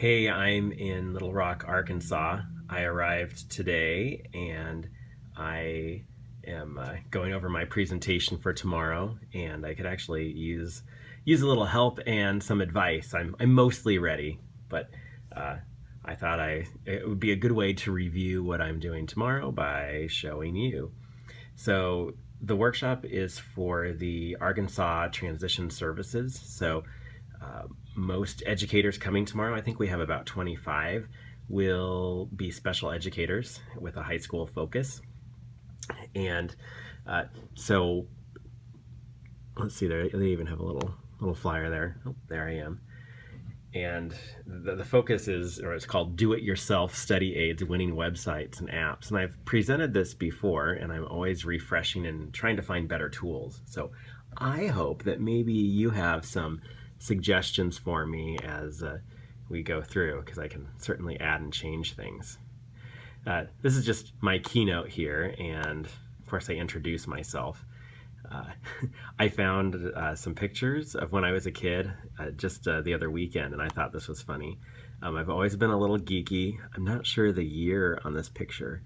Hey, I'm in Little Rock, Arkansas. I arrived today and I am uh, going over my presentation for tomorrow and I could actually use use a little help and some advice. I'm, I'm mostly ready, but uh, I thought I it would be a good way to review what I'm doing tomorrow by showing you. So the workshop is for the Arkansas Transition Services. So uh, most educators coming tomorrow, I think we have about 25, will be special educators with a high school focus. And uh, so, let's see, there they even have a little little flyer there. Oh, there I am. And the, the focus is, or it's called Do It Yourself Study Aids Winning Websites and Apps. And I've presented this before, and I'm always refreshing and trying to find better tools. So I hope that maybe you have some suggestions for me as uh, we go through because I can certainly add and change things. Uh, this is just my keynote here and of course I introduce myself. Uh, I found uh, some pictures of when I was a kid uh, just uh, the other weekend and I thought this was funny. Um, I've always been a little geeky. I'm not sure the year on this picture,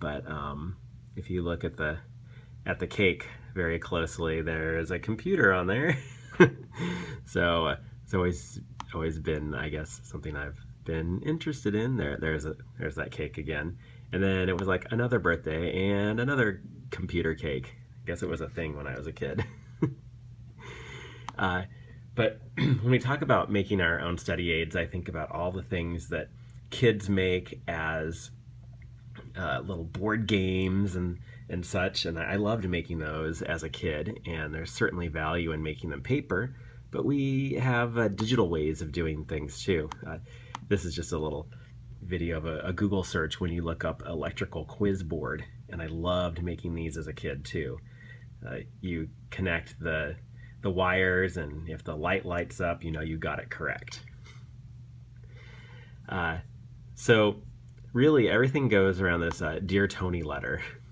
but um, if you look at the at the cake very closely, there is a computer on there. so uh, it's always always been, I guess, something I've been interested in. There, there's a there's that cake again, and then it was like another birthday and another computer cake. I guess it was a thing when I was a kid. uh, but when we talk about making our own study aids, I think about all the things that kids make as uh, little board games and and such. And I loved making those as a kid, and there's certainly value in making them paper, but we have uh, digital ways of doing things too. Uh, this is just a little video of a, a, Google search when you look up electrical quiz board, and I loved making these as a kid too. Uh, you connect the the wires, and if the light lights up, you know you got it correct. Uh, so really everything goes around this uh, Dear Tony letter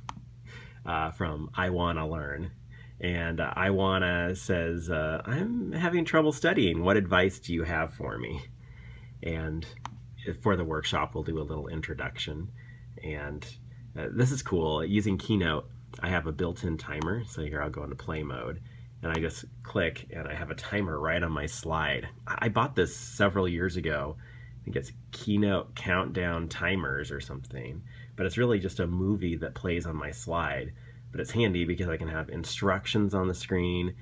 uh, from I Wanna Learn. And uh, I Wanna says, uh, I'm having trouble studying. What advice do you have for me? And for the workshop, we'll do a little introduction. And uh, this is cool. Using Keynote, I have a built-in timer. So here I'll go into play mode and I just click and I have a timer right on my slide. I bought this several years ago. I think it's Keynote Countdown Timers or something but it's really just a movie that plays on my slide. But it's handy because I can have instructions on the screen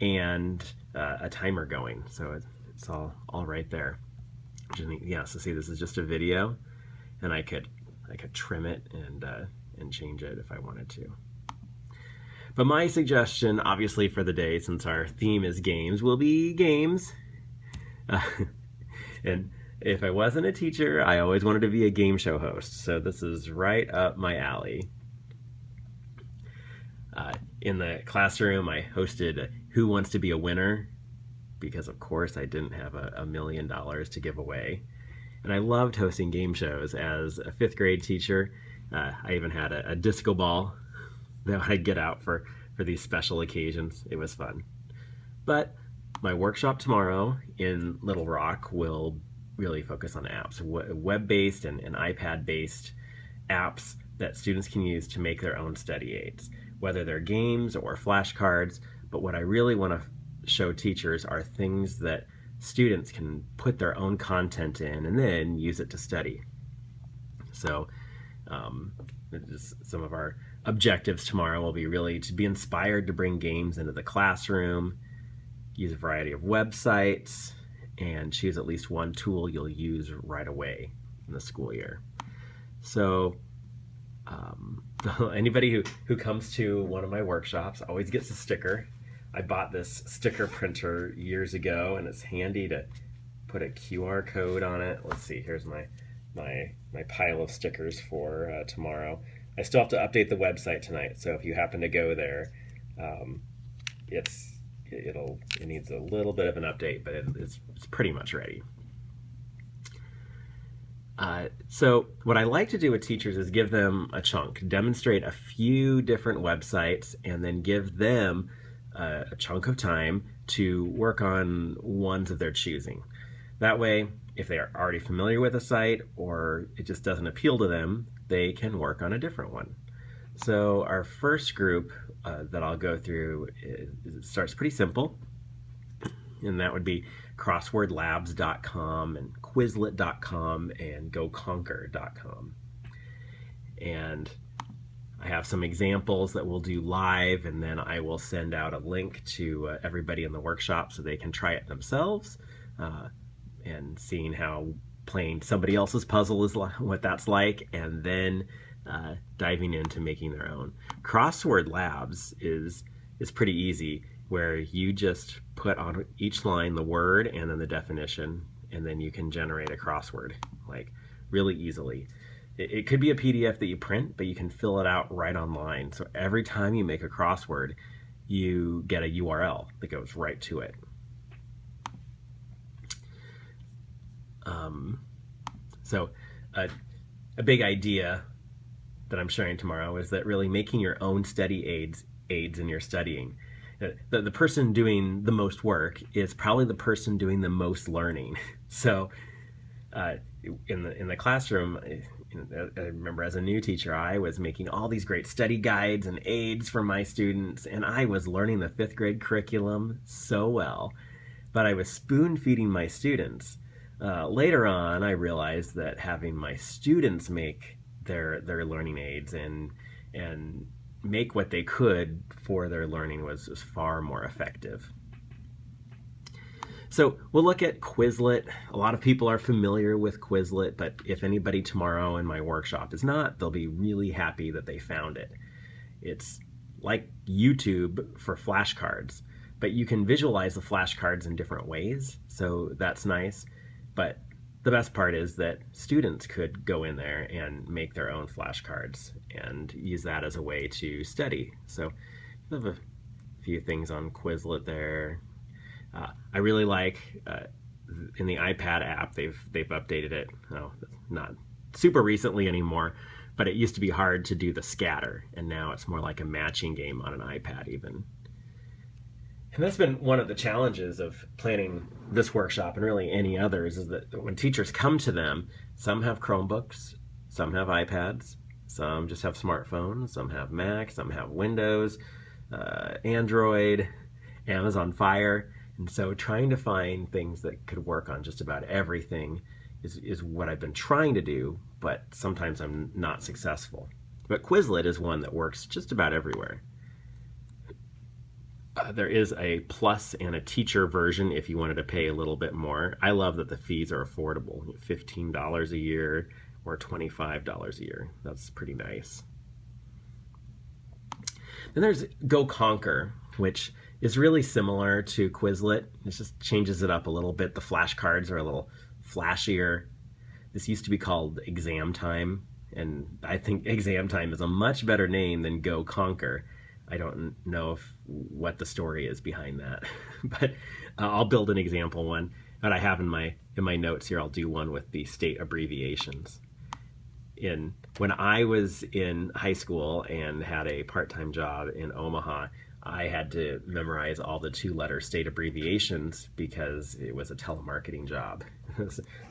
and uh, a timer going. So it's all, all right there. Yeah, so see, this is just a video, and I could I could trim it and uh, and change it if I wanted to. But my suggestion, obviously for the day, since our theme is games, will be games. Uh, and if I wasn't a teacher, I always wanted to be a game show host, so this is right up my alley. Uh, in the classroom, I hosted Who Wants to Be a Winner, because of course I didn't have a, a million dollars to give away. And I loved hosting game shows. As a fifth grade teacher, uh, I even had a, a disco ball that I'd get out for, for these special occasions. It was fun. But my workshop tomorrow in Little Rock will really focus on apps, web-based and, and iPad-based apps that students can use to make their own study aids, whether they're games or flashcards. But what I really want to show teachers are things that students can put their own content in and then use it to study. So um, some of our objectives tomorrow will be really to be inspired to bring games into the classroom, use a variety of websites, and choose at least one tool you'll use right away in the school year. So um, anybody who, who comes to one of my workshops always gets a sticker. I bought this sticker printer years ago and it's handy to put a QR code on it. Let's see, here's my, my, my pile of stickers for uh, tomorrow. I still have to update the website tonight, so if you happen to go there, um, it's it'll it needs a little bit of an update, but it, it's, it's pretty much ready. Uh, so what I like to do with teachers is give them a chunk, demonstrate a few different websites, and then give them uh, a chunk of time to work on ones of their choosing. That way, if they are already familiar with a site or it just doesn't appeal to them, they can work on a different one. So our first group uh, that I'll go through is, starts pretty simple, and that would be crosswordlabs.com and quizlet.com and goconqr.com. And I have some examples that we'll do live, and then I will send out a link to uh, everybody in the workshop so they can try it themselves. Uh, and seeing how playing somebody else's puzzle is what that's like, and then uh, diving into making their own. Crossword Labs is is pretty easy, where you just put on each line the word and then the definition, and then you can generate a crossword like really easily. It, it could be a PDF that you print, but you can fill it out right online. So every time you make a crossword, you get a URL that goes right to it. Um, so a, a big idea that I'm sharing tomorrow is that really making your own study aids aids in your studying. Uh, the, the person doing the most work is probably the person doing the most learning. So uh, in the in the classroom, I remember as a new teacher, I was making all these great study guides and aids for my students, and I was learning the fifth grade curriculum so well, but I was spoon feeding my students. Uh, later on, I realized that having my students make their their learning aids and and make what they could for their learning was, was far more effective. So we'll look at Quizlet. A lot of people are familiar with Quizlet, but if anybody tomorrow in my workshop is not, they'll be really happy that they found it. It's like YouTube for flashcards, but you can visualize the flashcards in different ways, so that's nice. But the best part is that students could go in there and make their own flashcards and use that as a way to study. So I have a few things on Quizlet there. Uh, I really like uh, in the iPad app they've they've updated it. Oh, not super recently anymore, but it used to be hard to do the scatter, and now it's more like a matching game on an iPad even. And that's been one of the challenges of planning this workshop and really any others is that when teachers come to them, some have Chromebooks, some have iPads, some just have smartphones, some have Mac, some have Windows, uh, Android, Amazon Fire. And so trying to find things that could work on just about everything is, is what I've been trying to do, but sometimes I'm not successful. But Quizlet is one that works just about everywhere. Uh, there is a plus and a teacher version if you wanted to pay a little bit more. I love that the fees are affordable $15 a year or $25 a year. That's pretty nice. Then there's GoConqr, which is really similar to Quizlet. It just changes it up a little bit. The flashcards are a little flashier. This used to be called Exam Time, and I think Exam Time is a much better name than GoConqr I don't know if what the story is behind that, but uh, I'll build an example one that I have in my in my notes here. I'll do one with the state abbreviations. In when I was in high school and had a part-time job in Omaha, I had to memorize all the two-letter state abbreviations because it was a telemarketing job. there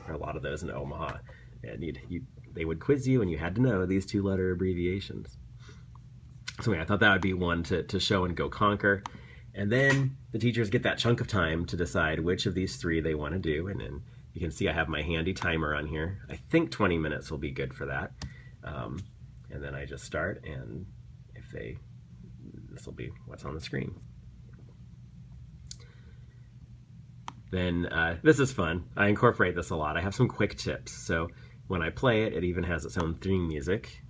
are a lot of those in Omaha, and you they would quiz you, and you had to know these two-letter abbreviations. So I thought that would be one to, to show and GoConqr. And then the teachers get that chunk of time to decide which of these three they want to do. And then you can see I have my handy timer on here. I think 20 minutes will be good for that. Um, and then I just start and if they, this will be what's on the screen. Then uh, this is fun. I incorporate this a lot. I have some quick tips. So when I play it, it even has its own theme music.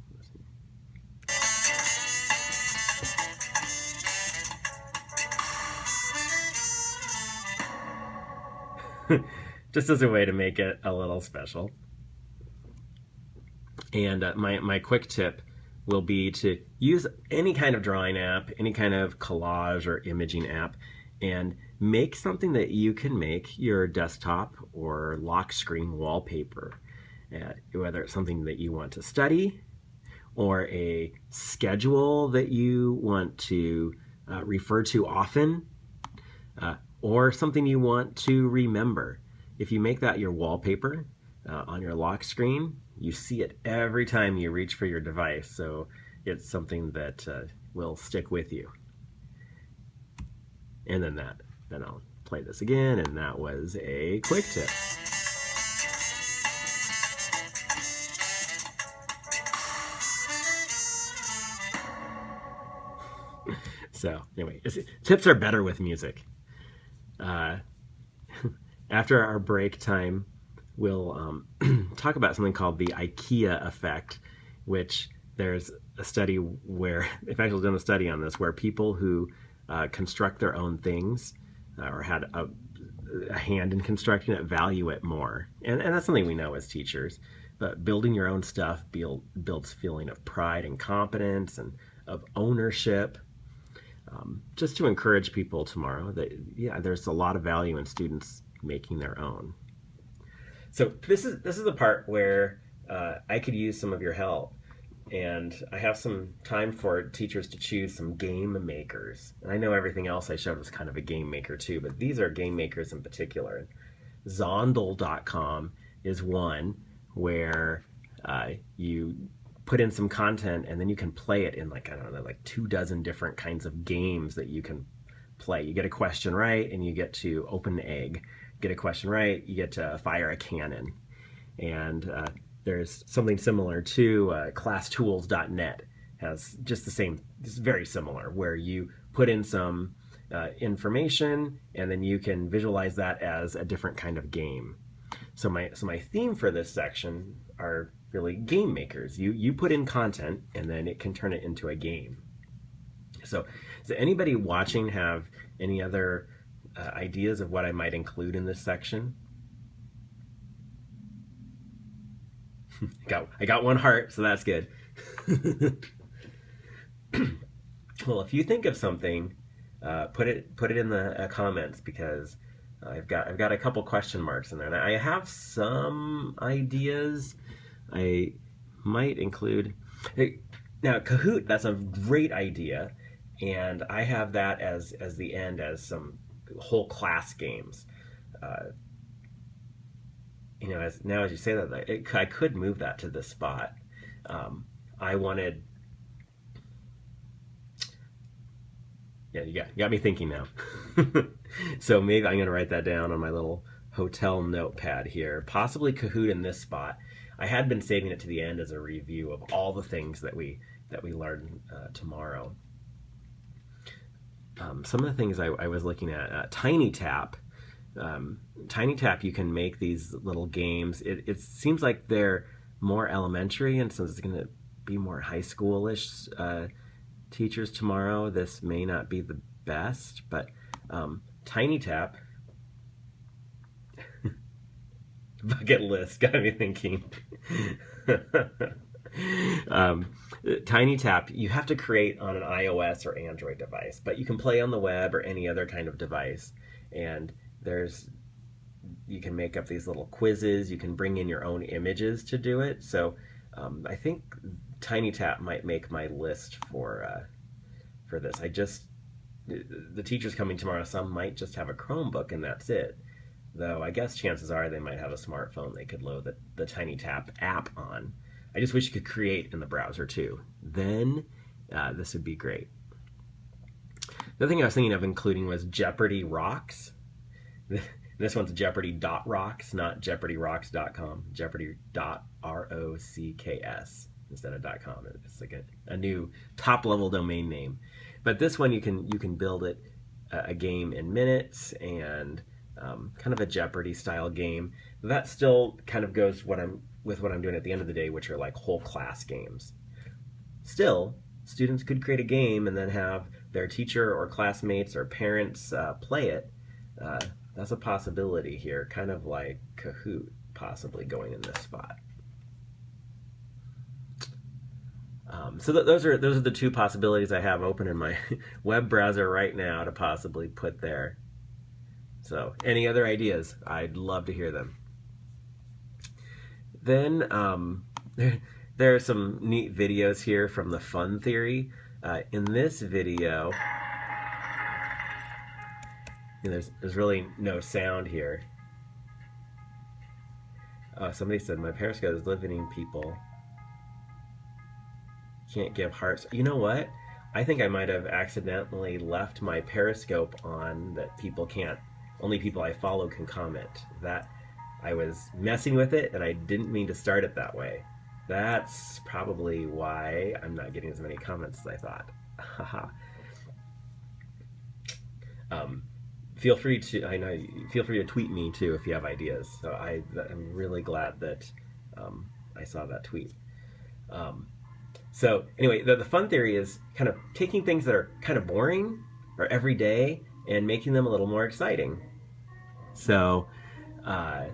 just as a way to make it a little special. And uh, my, my quick tip will be to use any kind of drawing app, any kind of collage or imaging app, and make something that you can make your desktop or lock screen wallpaper. Uh, whether it's something that you want to study or a schedule that you want to uh, refer to often, uh, or something you want to remember. if you make that your wallpaper uh, on your lock screen, you see it every time you reach for your device. So it's something that uh, will stick with you. And then that, then I'll play this again, and that was a quick tip. so anyway, tips are better with music. Uh, after our break time, we'll um, talk about something called the IKEA effect, which there's a study where they've actually done a study on this, where people who uh, construct their own things uh, or had a, a, hand in constructing it value it more, and, and that's something we know as teachers. But building your own stuff build, builds feeling of pride and competence and of ownership. Um, just to encourage people tomorrow that yeah, there's a lot of value in students making their own. So this is this is the part where uh, I could use some of your help, and I have some time for teachers to choose some game makers. And I know everything else I showed was kind of a game maker too, but these are game makers in particular. Zondle.com is one where uh, you put in some content and then you can play it in like I don't know like two dozen different kinds of games that you can play. You get a question right and you get to open an egg get a question right, you get to fire a cannon. And uh, there's something similar to uh, classtools.net has just the same, it's very similar, where you put in some uh, information and then you can visualize that as a different kind of game. So my so my theme for this section are really game makers. You you put in content and then it can turn it into a game. So does anybody watching have any other uh, ideas of what I might include in this section. got I got one heart, so that's good. well, if you think of something, uh, put it put it in the uh, comments because I've got I've got a couple question marks in there. And I have some ideas. I might include now Kahoot. That's a great idea, and I have that as as the end as some whole class games. Uh, you know, as now as you say that, it, I could move that to this spot. Um, I wanted. Yeah, you got, you got me thinking now. so maybe I'm going to write that down on my little hotel notepad here. Possibly Kahoot in this spot. I had been saving it to the end as a review of all the things that we that we learn uh, tomorrow um, some of the things I, I was looking at, uh, Tiny Tap. Um, Tiny Tap, you can make these little games. It, it seems like they're more elementary, and since it's going to be more high schoolish uh, teachers tomorrow, this may not be the best. But um, Tiny Tap, bucket list got me thinking. um, Tiny Tap, you have to create on an iOS or Android device, but you can play on the web or any other kind of device. And there's, you can make up these little quizzes. You can bring in your own images to do it. So um, I think Tiny Tap might make my list for uh, for this. I just the teachers coming tomorrow. Some might just have a Chromebook and that's it. Though I guess chances are they might have a smartphone they could load the, the Tiny Tap app on. I just wish you could create in the browser too. Then uh, this would be great. The thing I was thinking of including was Jeopardy Rocks. this one's jeopardy.rocks, not jeopardyrocks.com. Jeopardy.rocks instead of dot .com. It's like a, a new top level domain name. But this one you can you can build it uh, a game in minutes and um, kind of a Jeopardy style game. That still kind of goes what I'm with what I'm doing at the end of the day, which are like whole class games. Still, students could create a game and then have their teacher or classmates or parents uh, play it. Uh, that's a possibility here, kind of like Kahoot possibly going in this spot. Um, so th those are those are the two possibilities I have open in my web browser right now to possibly put there. So any other ideas? I'd love to hear them. Then um, there, are some neat videos here from the Fun Theory. Uh, in this video, there's, there's really no sound here. Oh, somebody said my Periscope is limiting people. Can't give hearts. You know what? I think I might have accidentally left my Periscope on that people can't, only people I follow can comment. That I was messing with it and I didn't mean to start it that way. That's probably why I'm not getting as many comments as I thought. um, feel free to I know feel free to tweet me too if you have ideas. So I I'm really glad that um, I saw that tweet. Um, so anyway, the, the fun theory is kind of taking things that are kind of boring or everyday and making them a little more exciting. So uh,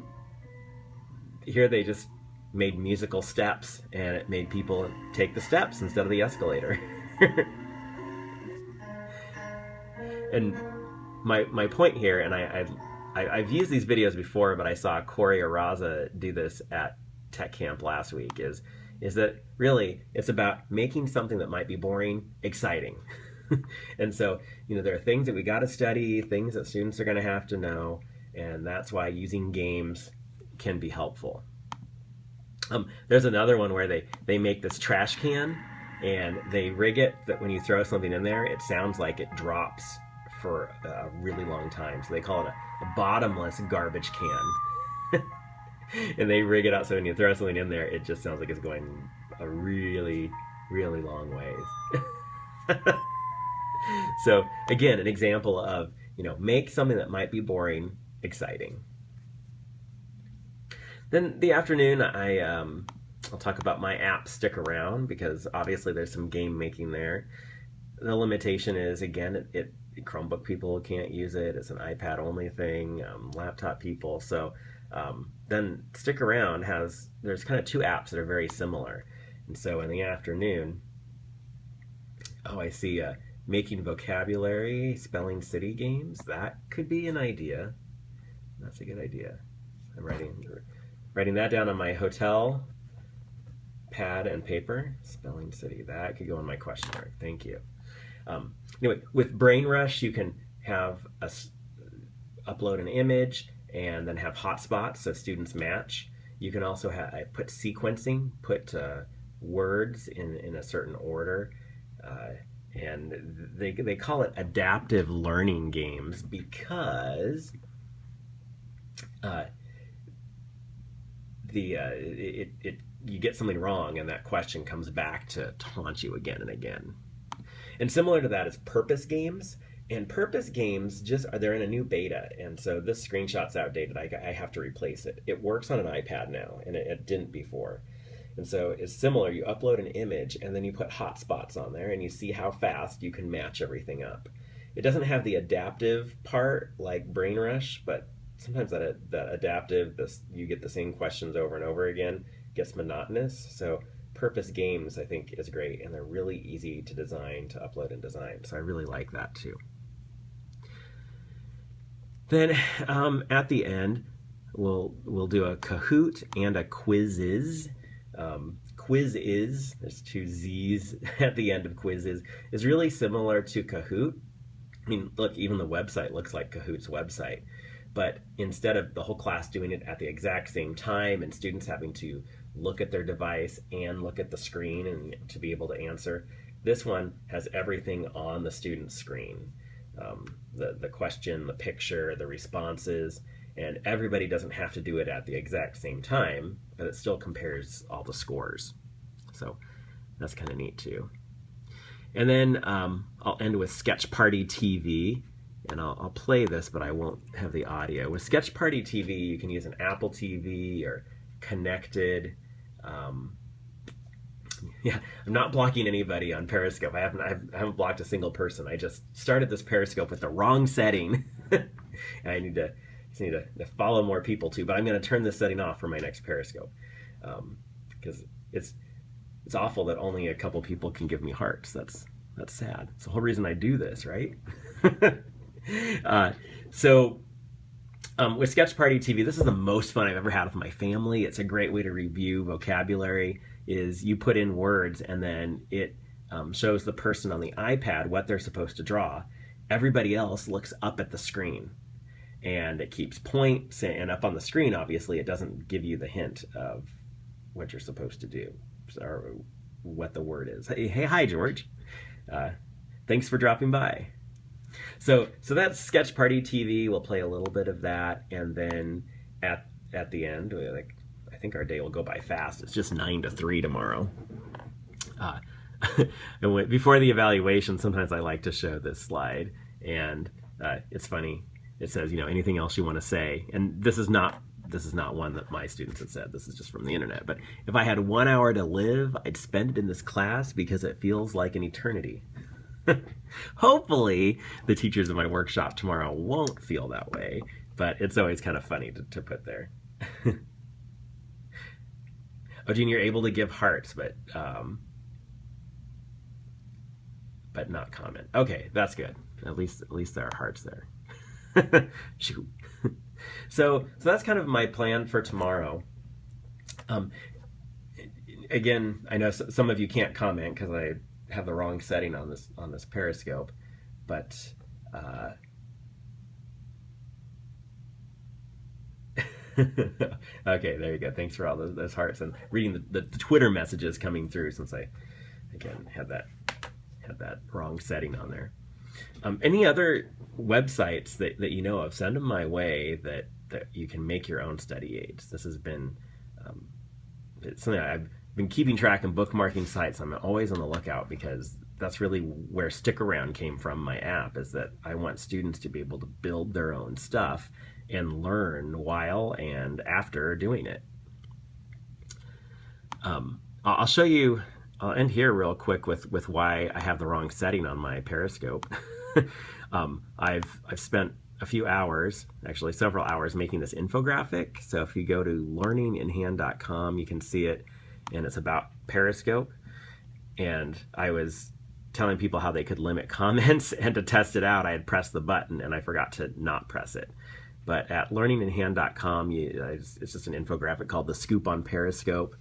here they just made musical steps and it made people take the steps instead of the escalator. and my my point here, and I, I have used these videos before, but I saw Corey Araza do this at Tech Camp last week. Is is that really it's about making something that might be boring exciting. and so you know there are things that we got to study, things that students are going to have to know, and that's why using games can be helpful. Um, there's another one where they they make this trash can and they rig it that when you throw something in there, it sounds like it drops for a really long time. So they call it a, a bottomless garbage can. and they rig it out so when you throw something in there, it just sounds like it's going a really, really long ways. so again, an example of, you know, make something that might be boring exciting. Then the afternoon, I um, I'll talk about my app Stick Around because obviously there's some game making there. The limitation is again, it, it Chromebook people can't use it. It's an iPad only thing. Um, laptop people. So um, then Stick Around has there's kind of two apps that are very similar. And so in the afternoon, oh, I see. Uh, making vocabulary, spelling city games. That could be an idea. That's a good idea. I'm writing writing that down on my hotel pad and paper. Spelling city. That could go on my question mark. Thank you. Um, anyway, with Brain Rush, you can have a, upload an image and then have hotspots so students match. You can also have, I put sequencing, put uh, words in, in a certain order. Uh, and they, they call it adaptive learning games because uh, the uh, it, it you get something wrong and that question comes back to taunt you again and again. And similar to that is purpose games. And purpose games just are they're in a new beta, and so this screenshot's outdated. I, I have to replace it. It works on an iPad now, and it, it didn't before. And so it's similar. You upload an image, and then you put hotspots on there, and you see how fast you can match everything up. It doesn't have the adaptive part like BrainRush, but sometimes that that adaptive, this you get the same questions over and over again, gets monotonous. So purpose games I think is great and they're really easy to design to upload and design. So I really like that too. Then um, at the end we'll we'll do a Kahoot and a Quizizz. Um, is there's two Z's at the end of Quizizz, is really similar to Kahoot. I mean look even the website looks like Kahoot's website but instead of the whole class doing it at the exact same time and students having to look at their device and look at the screen and to be able to answer. This one has everything on the student's screen. Um, the, the question, the picture, the responses, and everybody doesn't have to do it at the exact same time, but it still compares all the scores. So that's kind of neat too. And then um, I'll end with Sketch Party TV, and I'll, I'll, play this, but I won't have the audio. With Sketch Party TV, you can use an Apple TV or connected um, yeah, I'm not blocking anybody on Periscope. I haven't, I haven't blocked a single person. I just started this Periscope with the wrong setting, and I need to just need to, to, follow more people too. But I'm going to turn this setting off for my next Periscope because um, it's it's awful that only a couple people can give me hearts. That's that's sad. It's the whole reason I do this, right? uh, so um, with Sketch Party TV, this is the most fun I've ever had with my family. It's a great way to review vocabulary. Is you put in words and then it um, shows the person on the iPad what they're supposed to draw. Everybody else looks up at the screen, and it keeps points and up on the screen obviously it doesn't give you the hint of what you're supposed to do or what the word is hey, hey hi george uh, thanks for dropping by so so that's sketch party tv we'll play a little bit of that and then at at the end like i think our day will go by fast it's just nine to three tomorrow uh, and when, before the evaluation sometimes i like to show this slide and uh, it's funny it says, you know, anything else you want to say. And this is not this is not one that my students have said. This is just from the internet. But if I had one hour to live, I'd spend it in this class because it feels like an eternity. Hopefully, the teachers in my workshop tomorrow won't feel that way, but it's always kind of funny to, to put there. oh, Gene, you're able to give hearts, but um, but not comment. Okay, that's good. At least at least there are hearts there. Shoot. so so that's kind of my plan for tomorrow. Um, again, I know some of you can't comment because I have the wrong setting on this on this Periscope, but. Uh, okay, there you go. Thanks for all those, those hearts and reading the, the, the, Twitter messages coming through since I again had that had that wrong setting on there. Um, any other websites that, that you know of, send them my way that, that you can make your own study aids. This has been um, something I've been keeping track and bookmarking sites. I'm always on the lookout because that's really where Stick Around came from, my app, is that I want students to be able to build their own stuff and learn while and after doing it. Um, I'll show you I'll end here real quick with with why I have the wrong setting on my Periscope. um, I've I've spent a few hours, actually several hours, making this infographic. So if you go to learninginhand.com, you can see it, and it's about Periscope. And I was telling people how they could limit comments, and to test it out, I had pressed the button and I forgot to not press it. But at learninginhand.com, uh, it's, it's just an infographic called the Scoop on Periscope,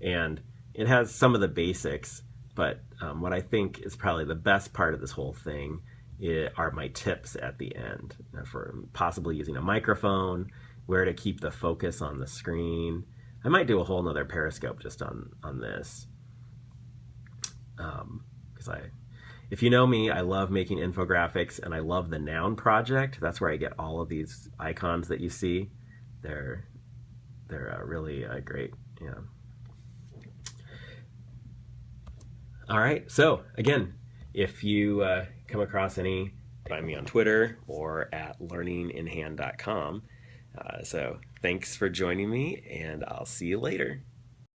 and it has some of the basics, but um, what I think is probably the best part of this whole thing eh, are my tips at the end uh, for possibly using a microphone, where to keep the focus on the screen. I might do a whole nother periscope just on on this, because um, I, if you know me, I love making infographics and I love the Noun project. That's where I get all of these icons that you see. They're they're uh, really uh, great. Yeah. All right. So again, if you uh, come across any, find me on Twitter or at learninginhand.com. Uh, so thanks for joining me, and I'll see you later.